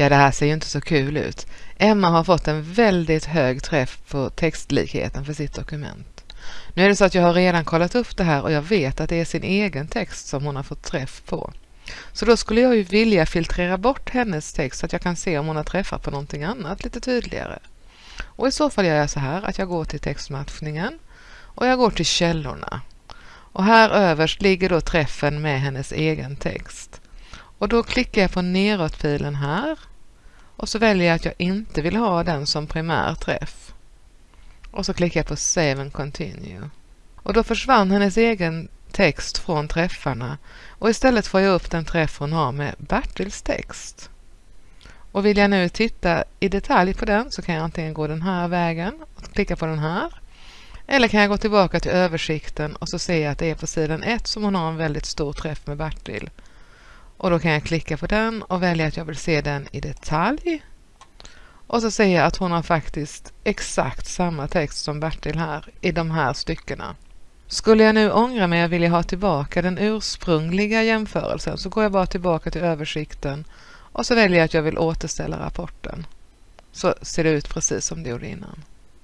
Ja, det här ser ju inte så kul ut. Emma har fått en väldigt hög träff på textlikheten för sitt dokument. Nu är det så att jag har redan kollat upp det här och jag vet att det är sin egen text som hon har fått träff på. Så då skulle jag ju vilja filtrera bort hennes text så att jag kan se om hon har träffat på någonting annat lite tydligare. Och i så fall gör jag så här att jag går till textmatchningen och jag går till källorna. Och här överst ligger då träffen med hennes egen text. Och då klickar jag på neråtpilen här och så väljer jag att jag inte vill ha den som primär träff. Och så klickar jag på Save and Continue. Och då försvann hennes egen text från träffarna och istället får jag upp den träff hon har med Bertils text. Och vill jag nu titta i detalj på den så kan jag antingen gå den här vägen och klicka på den här. Eller kan jag gå tillbaka till översikten och så ser jag att det är på sidan 1 som hon har en väldigt stor träff med Bertil. Och då kan jag klicka på den och välja att jag vill se den i detalj. Och så ser jag att hon har faktiskt exakt samma text som Bertil här i de här styckena. Skulle jag nu ångra mig och vilja ha tillbaka den ursprungliga jämförelsen så går jag bara tillbaka till översikten och så väljer jag att jag vill återställa rapporten. Så ser det ut precis som det gjorde innan.